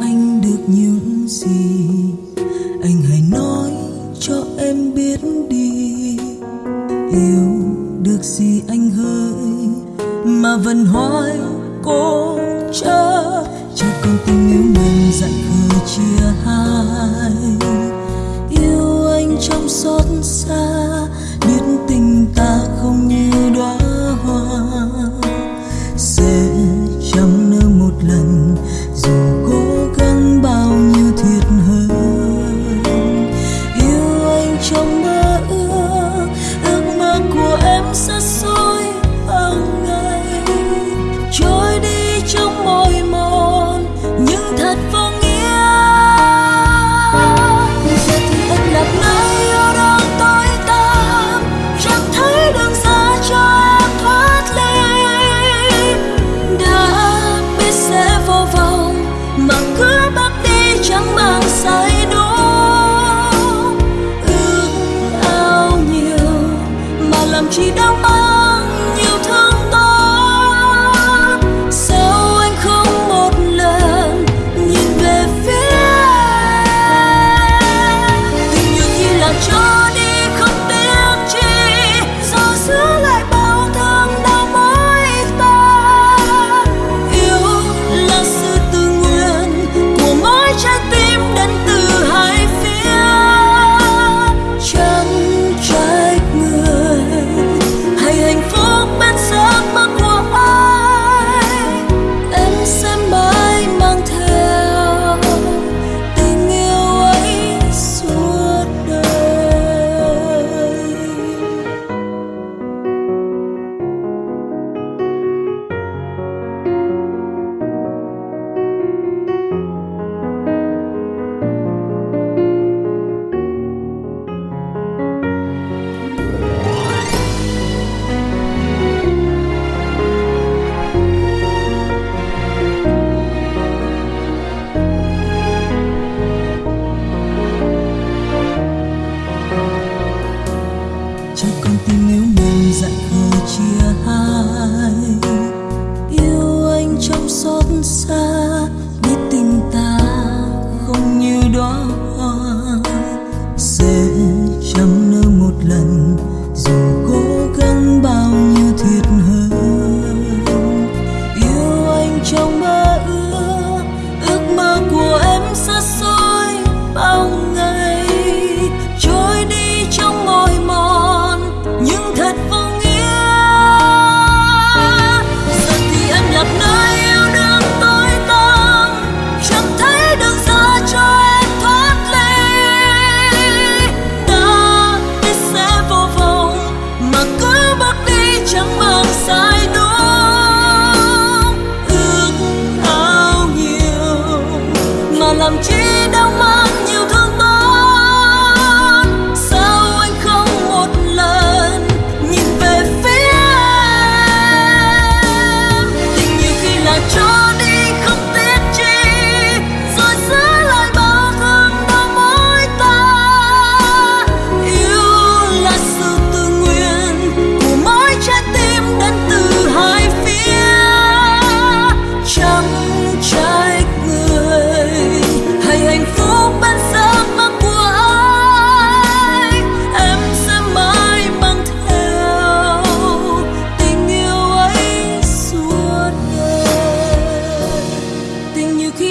anh được những gì? Anh hãy nói cho em biết đi. Yêu được gì anh hơi mà vẫn hoài cố chờ. Cho con tình yêu mình dặn khơi chia hai. Yêu anh trong xót xa, biết tình ta không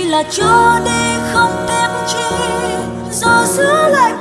là cho đi không tiếc chi rồi giữ lại